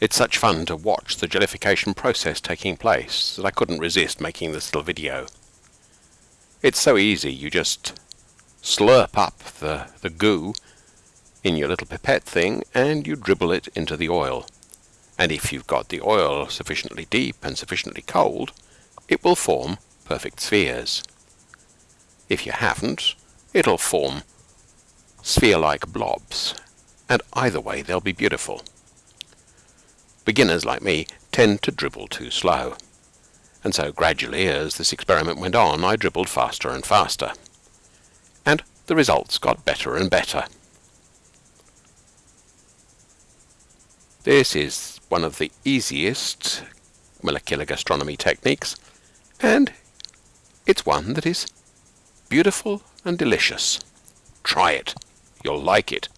It's such fun to watch the jellification process taking place that I couldn't resist making this little video. It's so easy, you just slurp up the, the goo in your little pipette thing and you dribble it into the oil. And if you've got the oil sufficiently deep and sufficiently cold, it will form perfect spheres. If you haven't, it'll form sphere-like blobs, and either way they'll be beautiful. Beginners like me tend to dribble too slow, and so gradually as this experiment went on I dribbled faster and faster, and the results got better and better. This is one of the easiest molecular gastronomy techniques, and it's one that is beautiful and delicious. Try it. You'll like it.